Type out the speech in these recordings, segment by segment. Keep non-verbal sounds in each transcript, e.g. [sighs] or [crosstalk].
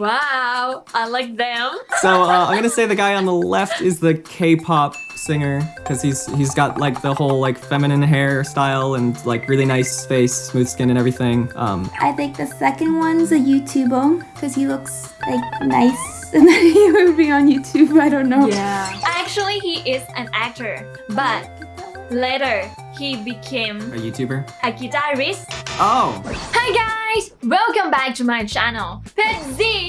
Wow, I like them. So uh, I'm gonna say the guy on the left is the K-pop singer because he's he's got like the whole like feminine hairstyle and like really nice face, smooth skin and everything. Um, I think the second one's a YouTuber because he looks like nice [laughs] and then he would be on YouTube. I don't know. Yeah. Actually, he is an actor, but later he became a YouTuber. a guitarist. Oh, Hi guys, welcome back to my channel, Pezzy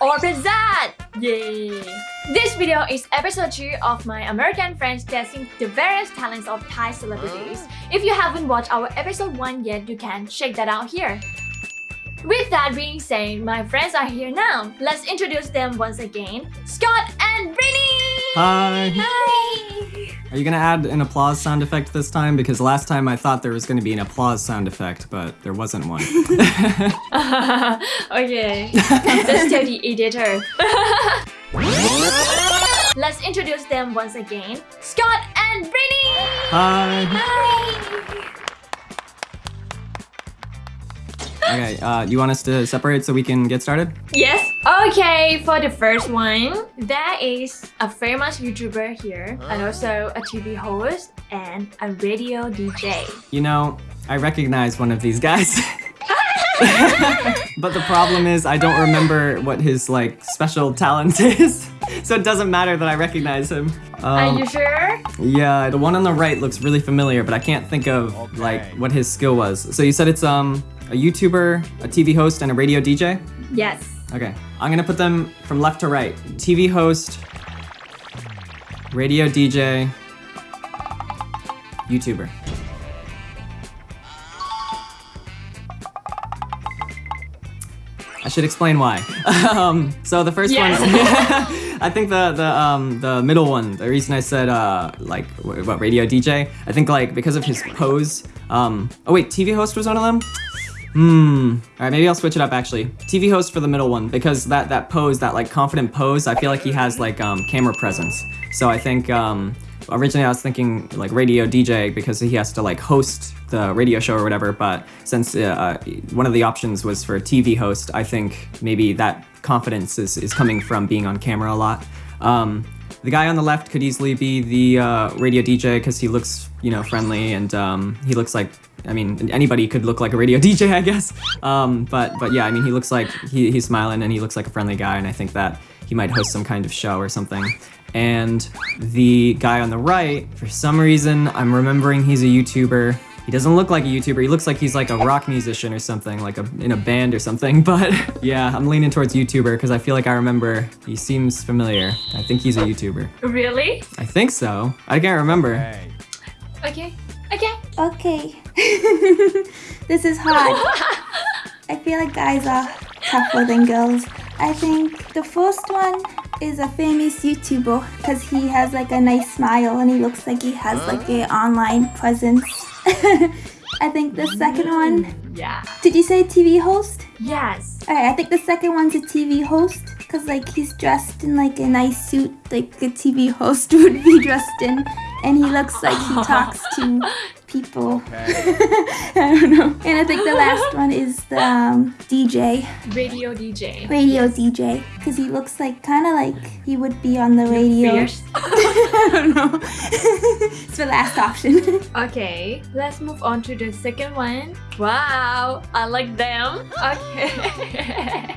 or Pezzat. Yay! This video is episode 2 of my American friends testing the various talents of Thai celebrities. Ah. If you haven't watched our episode 1 yet, you can check that out here. With that being said, my friends are here now. Let's introduce them once again. Scott and Brittany! hi. Hi! Are you gonna add an applause sound effect this time? Because last time I thought there was gonna be an applause sound effect, but there wasn't one. [laughs] okay, let's tell the editor. [laughs] Let's introduce them once again. Scott and Brittany! hi. Hi! Okay, uh, you want us to separate so we can get started? Yes? Okay, for the first one, there is a famous YouTuber here, and also a TV host and a radio DJ. You know, I recognize one of these guys. [laughs] but the problem is I don't remember what his like special talent [laughs] is. so it doesn't matter that I recognize him. Are Um, you sure? yeah, the one on the right looks really familiar, but I can't think of like what his skill was. So you said it's um a YouTuber, a TV host, and a radio DJ? Yes. Okay. I'm gonna put them from left to right. TV host, radio DJ, YouTuber. I should explain why. [laughs] um, so the first Yes. one, [laughs] I think the the um the middle one. The reason I said uh like wh- what radio DJ, I think like because of his pose. Um, oh wait, TV host was one of them. Hmm. All right, maybe I'll switch it up actually. TV host for the middle one because that that pose, that like confident pose, I feel like he has like um camera presence. So I think um originally I was thinking like radio DJ because he has to like host the radio show or whatever. But since uh, uh, one of the options was for TV host, I think maybe that confidence is is coming from being on camera a lot. Um, the guy on the left could easily be the uh, radio DJ because he looks, you know, friendly and um, he looks like, I mean, anybody could look like a radio [laughs] DJ, I guess. Um, but but yeah, I mean, he looks like he, he's smiling and he looks like a friendly guy, and I think that he might host some kind of show or something. And the guy on the right, for some reason, I'm remembering he's a YouTuber. He doesn't look like a YouTuber. He looks like he's like a rock musician or something, like a, in a band or something. [laughs] But yeah, I'm leaning towards YouTuber because I feel like I remember he seems familiar. I think he's a YouTuber. Really? I think so. I can't remember. Okay. Okay. Okay. [laughs] this is hard. I feel like guys are tougher than girls. I think the first one is a famous YouTuber because he has like a nice smile and he looks like he has like a online presence. [laughs] I think the second one, Yeah. did you say TV host? Yes. Alright, I think the second one's a TV host because like he's dressed in like a nice suit like a TV host [laughs] would be dressed in and he looks like he talks to people. [laughs] I don't know. And I think the last one is the um, DJ, Radio DJ. radio DJ because he looks like kind of like he would be on the radio. Fierce. [laughs] I don't know. [laughs] it's the last option. Okay, let's move on to the second one. Wow, I like them. Okay.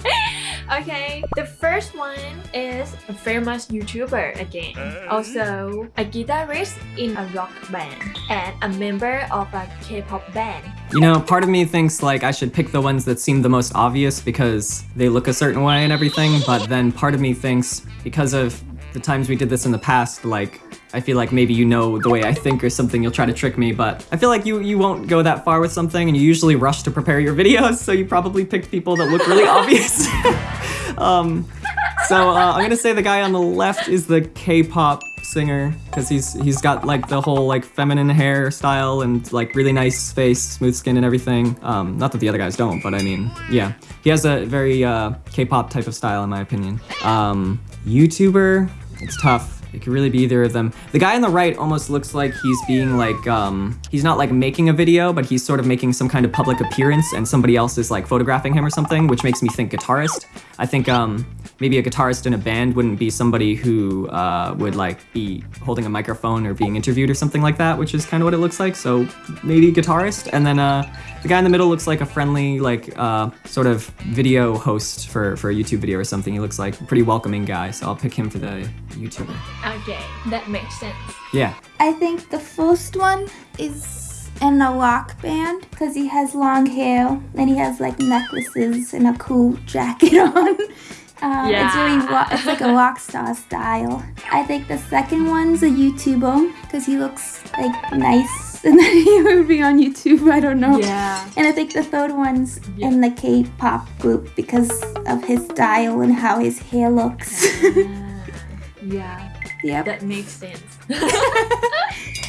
[laughs] okay, the first one is a famous YouTuber again. Also, a guitarist in a rock band and a member of a K-pop band. You know, part of me thinks like I should pick the ones that seem the most obvious because they look a certain way and everything, but then part of me thinks because of the times we did this in the past, like I feel like maybe you know the way I think or something, you'll try to trick me, but I feel like you you won't go that far with something and you usually rush to prepare your [laughs] videos, so you probably picked people that look really obvious. [laughs] um so uh, I'm gonna say the guy on the left is the K-pop singer because he's he's got like the whole like feminine hairstyle and like really nice face, smooth skin and everything. Um, not that the other guys don't, but I mean, yeah, he has a very uh, K-pop type of style in my opinion. Um, YouTuber, it's tough. It could really be either of them. The guy on the right almost looks like he's being like, um, he's not like making a video, but he's sort of making some kind of public appearance and somebody else is like photographing him or something, which makes me think guitarist. I think um, maybe a guitarist in a band wouldn't be somebody who uh, would like be holding a microphone or being interviewed or something like that, which is kind of what it looks like. So maybe guitarist. And then uh, the guy in the middle looks like a friendly, like uh, sort of video host for, for a YouTube video or something. He looks like a pretty welcoming guy, so I'll pick him for the YouTuber. Okay, that makes sense. Yeah. I think the first one is in a rock band because he has long hair and he has like necklaces and a cool jacket [laughs] on. Um, It's really ro- it's like a [laughs] rock star style. I think the second one's a YouTuber because he looks like nice [laughs] and then he would be on YouTube. I don't know. Yeah. And I think the third one's in the K-pop group because of his style and how his hair looks. Yeah, [laughs] yep. that makes sense.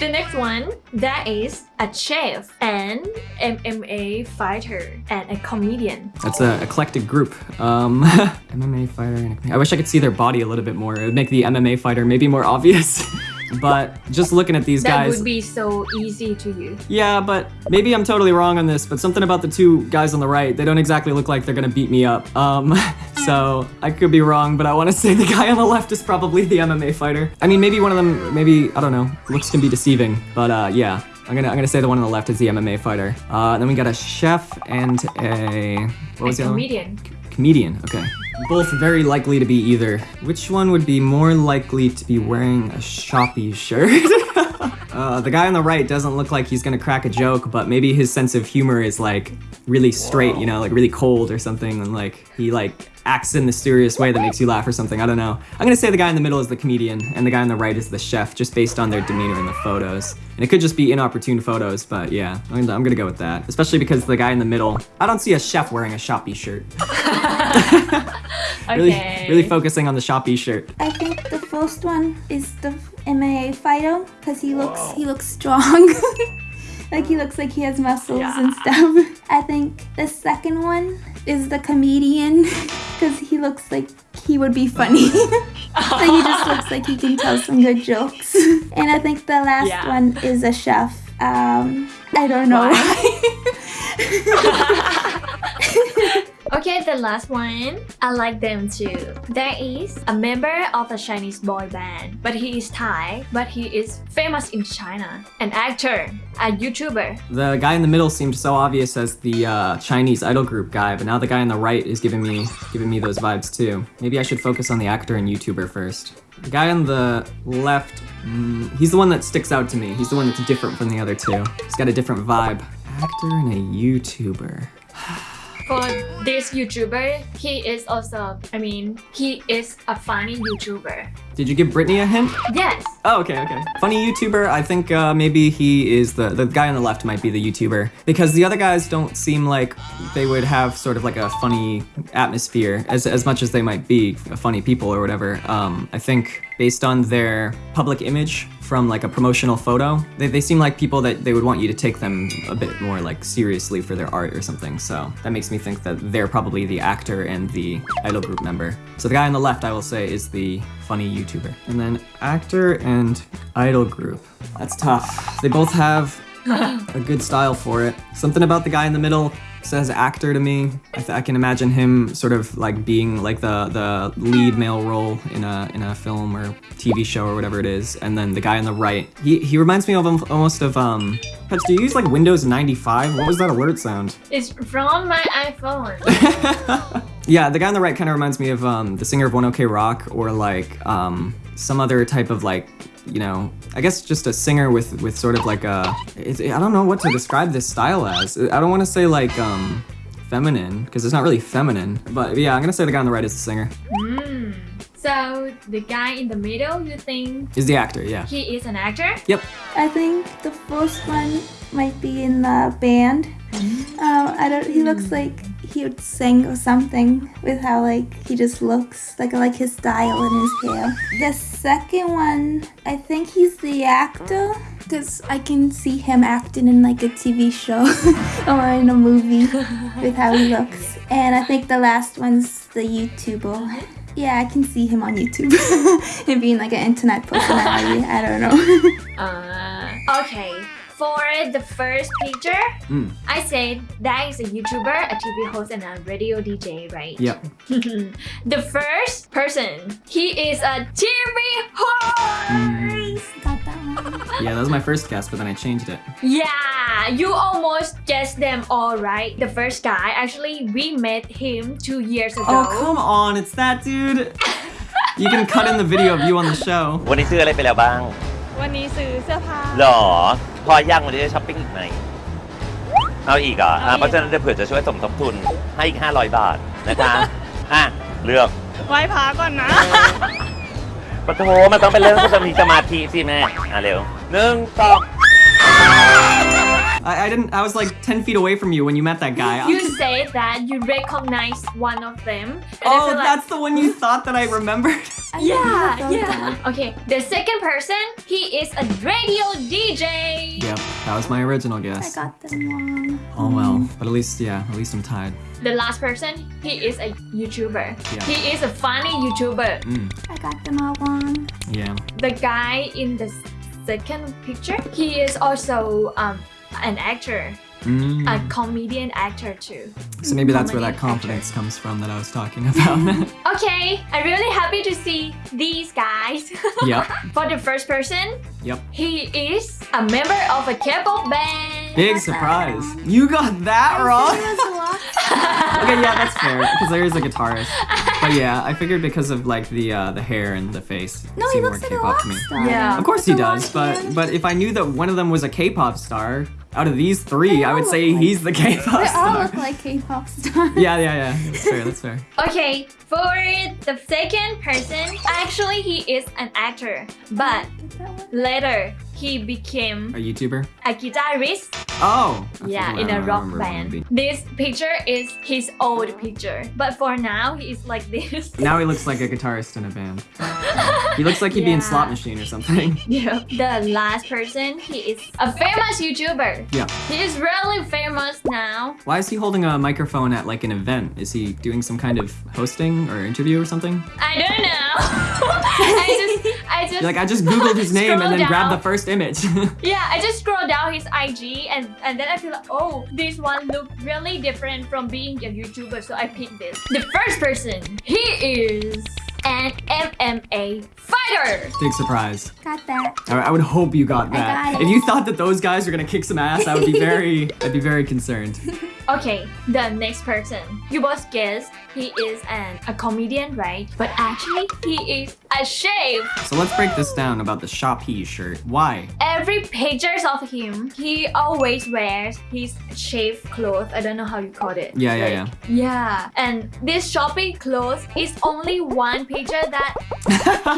The next one, that is a chef and MMA fighter and a comedian. That's an eclectic group. Um, [laughs] MMA fighter. and- I wish I could see their body a little bit more. It would make the MMA fighter maybe more obvious. [laughs] but just looking at these That guys. would be so easy to you. Yeah, but maybe I'm totally wrong on this, but something about the two guys on the right, they don't exactly look like they're gonna beat me up. Um, [laughs] so I could be wrong, but I wanna say the guy on the left is probably the MMA fighter. I mean, maybe one of them, maybe, I don't know, looks can be deceiving, but uh, yeah. I'm gonna, I'm gonna say the one on the left is the MMA fighter. Uh, then we got a chef and a, what was A the other one? comedian. Comedian, okay. Both very likely to be either. Which one would be more likely to be wearing a Shopee shirt? [laughs] uh, the guy on the right doesn't look like he's gonna crack a joke, but maybe his sense of humor is like really straight, you know, like really cold or something, and like he like acts in the serious way that makes you laugh or something. I don't know. I'm gonna say the guy in the middle is the comedian, and the guy on the right is the chef, just based on their demeanor in the photos. And it could just be inopportune photos, but yeah, I'm gonna, I'm gonna go with that. Especially because the guy in the middle, I don't see a chef wearing a Shopee shirt. [laughs] [laughs] Really, Okay. really focusing on the Shopee shirt. I think the first one is the MMA fighter because he looks he looks strong. [laughs] like he looks like he has muscles and stuff. I think the second one is the comedian [laughs] because he looks like he would be funny. like he just looks like he can tell some good jokes. and I think the last Yeah. one is a chef. Um, I don't know. Okay, the last one. I like them too. There is a member of a Chinese boy band, but he is Thai, but he is famous in China. An actor, a YouTuber. The guy in the middle seemed so obvious as the uh, Chinese idol group guy, but now the guy on the right is giving me giving me those vibes too. Maybe I should focus on the actor and YouTuber first. The guy on the left, mm, he's the one that sticks out to me. He's the one that's different from the other two. He's got a different vibe. Actor and a YouTuber. [sighs] [sighs] For this YouTuber, he is also, I mean, he is a funny YouTuber. Did you give Brittany a hint? Yes. Oh, okay, okay. Funny YouTuber. I think uh, maybe he is the the guy on the left might be the YouTuber because the other guys don't seem like they would have sort of like a funny atmosphere as as much as they might be funny people or whatever. Um, I think based on their public image from like a promotional photo, they, they seem like people that they would want you to take them a bit more like seriously for their art or something. So that makes me think that they're probably the actor and the idol group member. So the guy on the left, I will say, is the funny YouTuber. And then actor and idol group. That's tough. They both have [laughs] a good style for it. Something about the guy in the middle says actor to me. I, I can imagine him sort of like being like the the lead male role in a in a film or TV show or whatever it is. And then the guy on the right, he he reminds me of almost of um. Petch, do you use like Windows 95? What was that alert sound? It's from my iPhone. [laughs] Yeah, the guy on the right kind of reminds me of um, the singer of One OK Rock, or like um, some other type of like, you know, I guess just a singer with with sort of like a. It's, I don't know what to describe this style as. I don't want to say like um, feminine because it's not really feminine, but yeah, I'm gonna say the guy on the right is the singer. Hmm. So the guy in the middle, you think Is the actor? Yeah. he is an actor? Yep. I think the first one might be in the band. Um, I don't. He looks like he would sing or something with how like he just looks like like his style and his hair. The second one, I think he's the actor because I can see him acting in like a TV show [laughs] or in a movie with how he looks. And I think the last one's the YouTuber. Yeah, I can see him on YouTube [laughs] and being like an internet personality. I don't know. [laughs] Uh, okay For the first picture, Mm. I said that is a YouTuber, a TV host, and a radio DJ, right? Yep. [laughs] the first person, he is a TV host. Got that one. Yeah, that was my first guess, but then I changed it. Yeah, you almost guessed them all right. The first guy, actually, we met him two years ago. Oh, come on, it's that dude. You can cut in the video of you on the show. [laughs] วันนี้ซื้ออะไรไปแล้วบ้าง วันนี้ซื้อเสื้อผ้า หรอ พอย่างวันนี้จะช้อปปิ้งอีกไหมเอาอีกเหรออะเพราะฉะนั้นเดี๋ยวเผื่อจะช่วยสมทบทุนให้อีก 500 บาทนะคะอะเลือกไหว้พระก่อนนะ ปะโถมันต้องเป็นเรื่องที่ต้องมีสมาธิสิแม่อะเร็วหนึ่งสอง I, I didn't. I was like 10 feet away from you when you met that guy. You [laughs] say that you recognize one of them. oh, like- that's the one you [laughs] thought that I remembered. [laughs] I Yeah, yeah. that. Okay, the second person, he is a radio DJ. Yep, that was my original guess. I got them wrong. Oh well, but at least yeah, at least I'm tied. The last person, he is a YouTuber. Yeah. He is a funny YouTuber. Mm, I got them all wrong. yeah. The guy in the second picture, he is also um, an actor, Mm. a comedian actor too. So maybe that's where that comedy confidence comes from that I was talking [laughs] about. Okay, I'm really happy to see these guys. [laughs] yep, For the first person, yep. he is a member of a K-pop band. Big surprise. You got that wrong. There was a lot. [laughs] okay, yeah, that's fair because there is a guitarist. But yeah, I figured because of like the uh, the hair and the face, No, he seemed looks like a K-pop to me. star. Yeah. Of course he does, but hair. but if I knew that one of them was a K-pop star, out of these three, I would say like- he's the K-pop star. They all look like K-pop stars. [laughs] Yeah, yeah, yeah. That's fair. That's fair. [laughs] Okay, for the second person, actually he is an actor, but Is that one? later he became A YouTuber? a guitarist. Oh. Yeah, in I a rock band. This picture is his old picture, but for now he is like this. [laughs] Now he looks like a guitarist in a band. [laughs] He looks like he'd be in Slot Machine or something. [laughs] Yeah. The last person, he is a famous YouTuber. Yeah. He is really famous now. Why is he holding a microphone at like an event? Is he doing some kind of hosting or interview or something? I don't know. [laughs] I just, I just. Like, I just googled his [laughs] name and scroll then grabbed the first image. [laughs] Yeah, I just scroll down his IG and and then I feel like, oh, this one look really different from being a YouTuber, so I picked this. The first person, he is an MMA fighter. Big surprise. Got that. I, I would hope you got I that. got it. If you thought that those guys were gonna kick some ass, I would be very, I'd be very concerned. Okay, the next person. You both guessed he is an a comedian, right? But actually, he is a chef. So let's break this down about the Shopee shirt. Why? Every pictures of him, he always wears his chef clothes. I don't know how you call it. Yeah, yeah, Like, Yeah, and this shopping clothes is only one picture that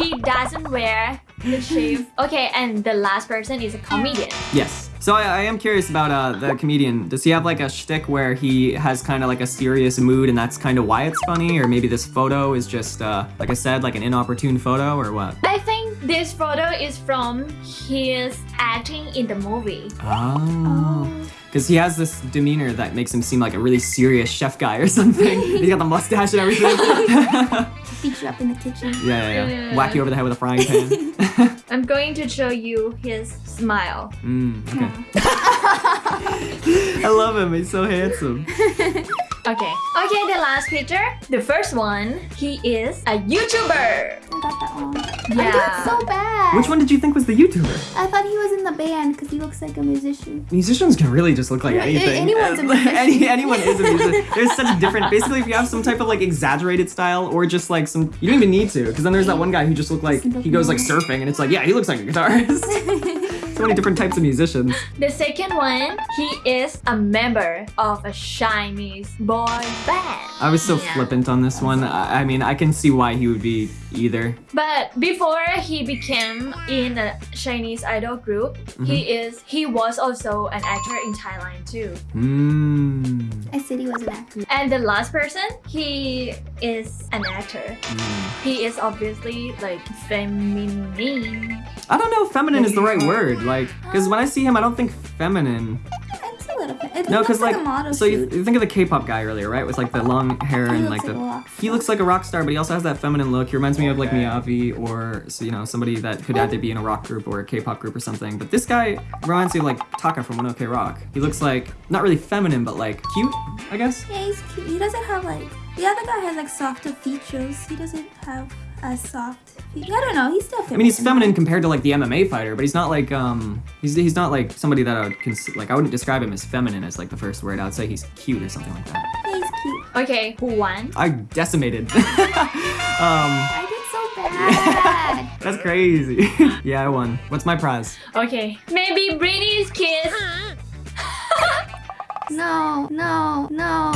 he [laughs] doesn't wear the chef. Okay, and the last person is a comedian. Yes. So I, I am curious about uh, the comedian. Does he have like a shtick where he has kind of like a serious mood and that's kind of why it's funny? Or maybe this photo is just, uh, like I said, like an inopportune photo or what? I think this photo is from his acting in the movie. Oh. Because he has this demeanor that makes him seem like a really serious chef guy or [laughs] something. He's got the mustache and everything. [laughs] yeah, Beat you up in the kitchen. yeah, yeah. Yeah. Whack you over the head with a frying pan. [laughs] I'm going to show you his smile. mm, okay. [laughs] I love him. He's so handsome. [laughs] Okay. Okay, the last picture. The first one, he is a YouTuber. I got that wrong. I did so bad. Which one did you think was the YouTuber? I thought he was in the band because he looks like a musician. Musicians can really just look like Yeah, anything. anyone's a [laughs] musician. Any, anyone is a musician. There's such a different. Basically, if you have some type of like exaggerated style, or just like some, you don't even need to, because then there's that one guy who just looked like he goes like surfing, and it's like, yeah, he looks like a guitarist. [laughs] so many different types of musicians. The second one, he is a member of a Chinese boy band. I was so Yeah. flippant on this one. I, I mean, I can see why he would be either. But before he became in a Chinese idol group, he is he was also an actor in Thailand too. Hmm. I said he was an actor. And the last person, he is an actor. Mm. He is obviously like feminine. I don't know if feminine is the right word. Like, because when I see him, I don't think feminine. It's a little bit. It No, because like, a model so you, you think of the K-pop guy earlier, right? With like the long hair and like the. like a rock he looks like a rock star, but he also has that feminine look. He reminds me of like Miyavi or so, you know somebody that could either be in a rock group or a K-pop group or something. But this guy reminds me of like Taka from One oh Ok Rock. He looks like not really feminine, but like cute, I guess. Yeah, he's cute. He doesn't have like the other guy has like softer features. He doesn't have as soft. Features. I don't know. He's still feminine. I mean, he's feminine compared to like the MMA fighter, but he's not like um he's he's not like somebody that I would cons- like I wouldn't describe him as feminine as like the first word. I would say he's cute or something like that. He's cute. Okay, who won? I decimated. [laughs] um, I did so bad. [laughs] that's crazy. [laughs] yeah, I won. What's my prize? Okay, maybe Brittany's kiss. no, no, no.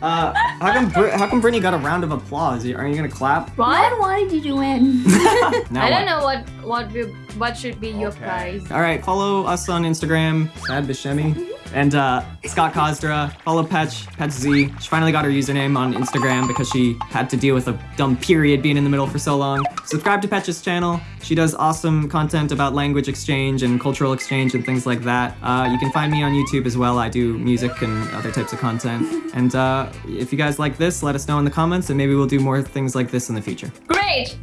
Uh, how come Br- how come Brittany got a round of applause? Are you gonna clap? What? Why did you to win. [laughs] Now I don't what? know what what will, what should be your prize. All right, follow us on Instagram, Sad Bishemi, and uh, Scott Kosdra. Follow Petch, Petch Z. She finally got her username on Instagram because she had to deal with a dumb period being in the middle for so long. Subscribe to Petch's channel. She does awesome content about language exchange and cultural exchange and things like that. Uh, you can find me on YouTube as well. I do music and other types of content. And uh, if you guys like this, let us know in the comments, and maybe we'll do more things like this in the future. Great!